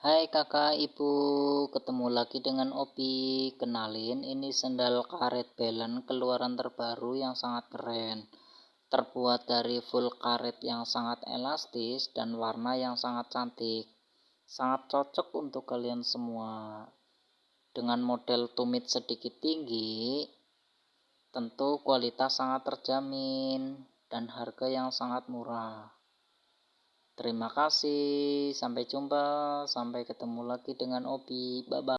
Hai kakak ibu, ketemu lagi dengan Opi. Kenalin, ini sendal karet belen keluaran terbaru yang sangat keren. Terbuat dari full karet yang sangat elastis dan warna yang sangat cantik. Sangat cocok untuk kalian semua. Dengan model tumit sedikit tinggi, tentu kualitas sangat terjamin dan harga yang sangat murah. Terima kasih, sampai jumpa, sampai ketemu lagi dengan Obi. Bye bye.